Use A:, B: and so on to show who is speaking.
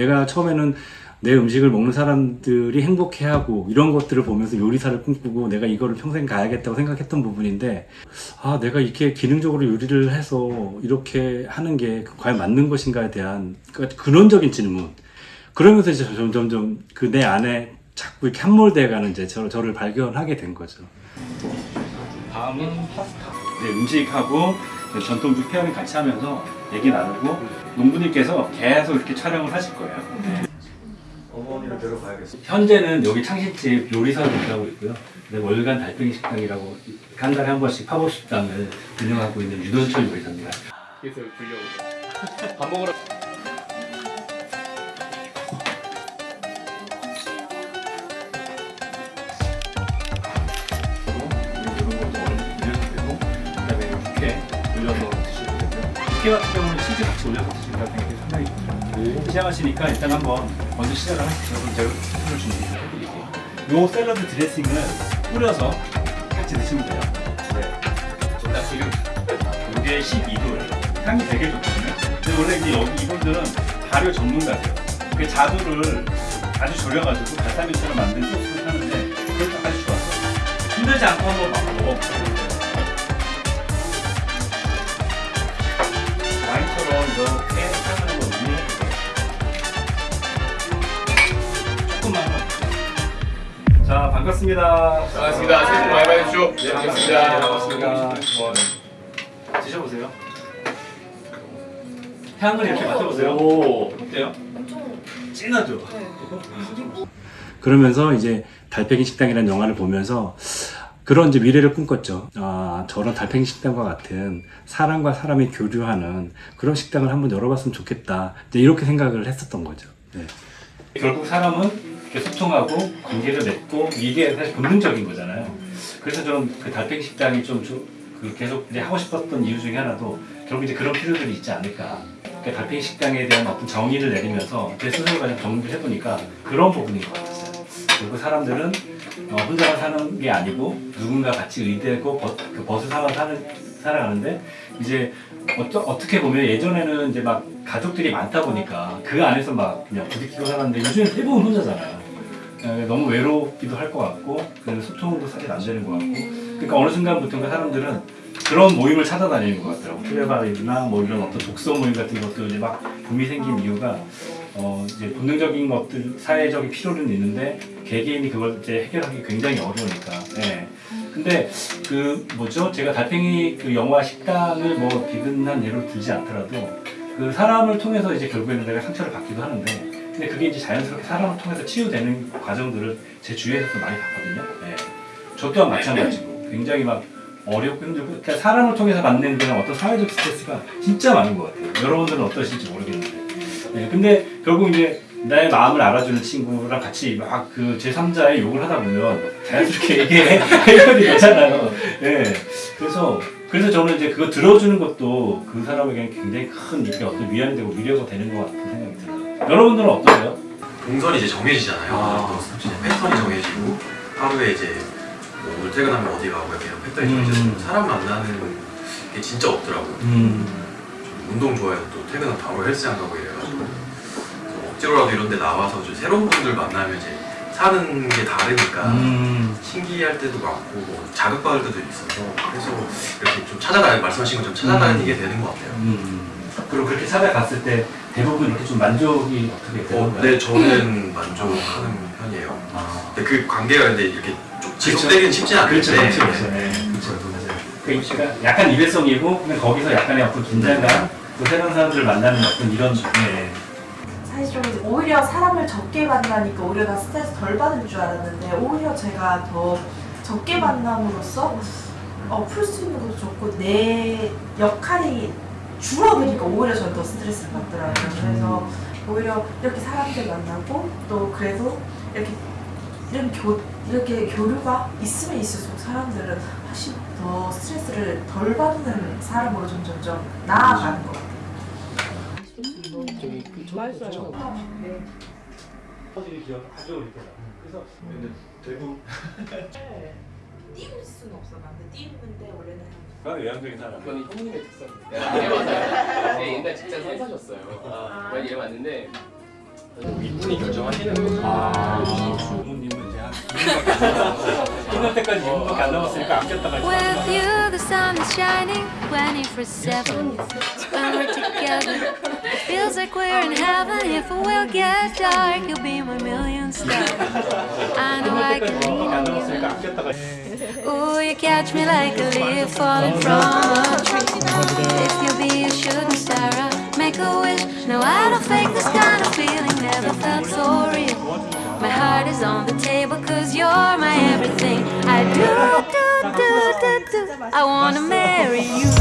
A: 내가 처음에는 내 음식을 먹는 사람들이 행복해하고 이런 것들을 보면서 요리사를 꿈꾸고 내가 이거를 평생 가야겠다고 생각했던 부분인데 아 내가 이렇게 기능적으로 요리를 해서 이렇게 하는 게 과연 맞는 것인가에 대한 그 근원적인 질문 그러면서 이제 점점점 그 내 안에 자꾸 이렇게 함몰돼 가는 이제 저, 저를 발견하게 된 거죠. 다음은 파스타. 네, 음식하고 전통주 pairing 같이 하면서 얘기 나누고 농부님께서 계속 이렇게 촬영을 하실 거예요. 네.
B: 어머니를 데려가야겠어.
A: 현재는 여기 창신집 요리사를 운영하고 있고요. 근데 월간 달팽이 식당이라고 한 달에 한 번씩 팝업 식당을 운영하고 있는 유돈철 요리사입니다.
C: 그래서 불려오고 밥 먹으러
A: 육회 같은 경우는 치즈 같이 올려서 드시니까 굉장히 상당히 좋죠. 시작하시니까 일단 한번 먼저 시작을 하시죠. 그럼 제가 스프를 준비해드릴게요. 요 샐러드 드레싱을 뿌려서 같이 드시면 돼요. 네. 자, 지금 이게 12도예요. 향이 되게 좋거든요. 근데 원래 이제 여기 이분들은 발효 전문가세요. 그 자두를 아주 졸여가지고 발사믹처럼 만든 소스를 하는데 그것도 아주 좋았어요. 힘들지 않고 한번 막 먹어보세요. 이렇게 향하는 거 의미해주세요. 조금만. 자, 반갑습니다.
C: 반갑습니다. 새해 복 많이 받으십시오. 네, 반갑습니다.
A: 반갑습니다. 드셔보세요. 향을 이렇게 맡아보세요.
C: 오.
A: 어때요? 진하죠? 그러면서 이제 달팽이 식당이라는 영화를 보면서 그런 이제 미래를 꿈꿨죠. 아, 저런 달팽이 식당과 같은 사람과 사람이 교류하는 그런 식당을 한번 열어봤으면 좋겠다. 이제 이렇게 생각을 했었던 거죠. 네. 결국 사람은 소통하고 관계를 맺고 이게 사실 본능적인 거잖아요. 그래서 저는 그 달팽이 식당이 좀, 좀그 계속 이제 하고 싶었던 이유 중에 하나도 결국 이제 그런 필요들이 있지 않을까. 그러니까 달팽이 식당에 대한 어떤 정의를 내리면서 제 스스로가 좀 정리를 해보니까 그런 부분인 것 같았어요. 그리고 사람들은 어, 혼자만 사는 게 아니고 누군가 같이 의대고 벗, 그 벗을 삼아 사는, 살아가는데 이제 어떠, 어떻게 보면 예전에는 이제 막 가족들이 많다 보니까 그 안에서 막 그냥 부딪히고 살았는데 요즘엔 대부분 혼자잖아요. 예, 너무 외롭기도 할 것 같고 그 소통도 사실 안 되는 것 같고 그러니까 어느 순간부터인가 사람들은 그런 모임을 찾아다니는 것 같더라고 플레바이나 뭐 이런 어떤 독서 모임 같은 것도 이제 막 붐이 생긴 이유가 어 이제 본능적인 것들 사회적인 필요는 있는데 개개인이 그걸 이제 해결하기 굉장히 어려우니까 예. 근데 그 뭐죠 제가 달팽이 그 영화 식당을 뭐 비근한 예로 들지 않더라도 그 사람을 통해서 이제 결국에는 내가 상처를 받기도 하는데 근데 그게 이제 자연스럽게 사람을 통해서 치유되는 과정들을 제 주위에서도 많이 봤거든요. 예. 저 또한 마찬가지고 굉장히 막 어렵고 힘들고 그러니까 사람을 통해서 받는 그런 어떤 사회적 스트레스가 진짜 많은 것 같아요. 여러분들은 어떠실지 모르겠는데. 예. 근데 결국 이제 나의 마음을 알아주는 친구랑 같이 막 그 제3자의 욕을 하다 보면 자연스럽게 이게 해결이 되잖아요. 예. 그래서 그래서 저는 이제 그거 들어주는 것도 그 사람에게 굉장히 큰 이렇게 어떤 위안이 되고 위로가 되는 것 같은 생각이 들어요. 여러분들은 어떠세요?
D: 동선이 이제 정해지잖아요.
A: 아.
D: 또 이제 패턴이 정해지고 하루에 이제 뭐 오늘 퇴근하면 어디 가고 이렇게 패턴이
A: 음.
D: 정해져서 사람 만나는 게 진짜 없더라고요.
A: 음.
D: 좀 운동 좋아해서 또 퇴근은 바로 헬스장 가고 이래가지고 억지로라도 이런 데 나와서 좀 새로운 분들 만나면 이제 사는 게 다르니까
A: 음.
D: 신기할 때도 많고 뭐 자극받을 때도 있어서 그래서 이렇게 좀 찾아다니 말씀하신 것처럼 찾아다니게 되는 것 같아요.
A: 음. 그리고 그렇게 찾아갔을 때 대부분 이렇게 좀 만족이 어떻게 되나요?
D: 어, 네, 저는 만족하는 편이에요.
A: 아.
D: 근데 그 관계가 근데 이렇게 쭉 지속되기는 쉽지 않은데
A: 그렇죠, 그렇죠, 그렇죠. 네, 그렇죠. 그러니까 약간 일회성이고 근데 거기서 약간의 어떤 긴장감, 또 새로운 사람들을 만나는 어떤 이런 네.
E: 사실 좀 이제 오히려 사람을 적게 만나니까 오히려 나 스트레스 덜 받을 줄 알았는데 오히려 제가 더 적게 만남으로써 어, 풀 수 있는 것도 좋고 내 역할이 줄어드니까 오히려 저는 더 스트레스를 받더라고요. 그래서 오히려 이렇게 사람들 만나고 또 그래도 이렇게 이런 교, 이렇게 교류가 있으면 있을수록 사람들은 훨씬 더 스트레스를 덜 받는 사람으로 좀 점점 나아가는 것 같아요.
A: 퍼즐이 기억 가져올 때다. 그래서 대부분
E: 띄울 수는 없어. 근데 띄우는데 원래는
A: 그건 외향적인 사람.
C: 그건 형님의 특성이에요. 네, 맞아요. 제 옛날 직장 선사셨어요. 많이 일해봤는데
B: 이분이 결정하시는 거죠.
A: 아, 부모님은 이제 한 2년밖에 안 때까지 2년밖에 안 남았으니까 아꼈다가
F: With you, the sun is shining 24 7. When we're together, feels like we're in heaven. If it will get dark, you'll be my million star. I know I can
A: 안
F: lean on
A: 남았으니까
F: you.
A: 아꼈다가
F: Ooh, you catch me like a leaf falling from a tree. If you be a shooting star, I'll make a wish. No, I don't fake this kind of feeling, never felt so real. My heart is on the table, cause you're my everything. I do, do, do, do, do. I wanna marry you.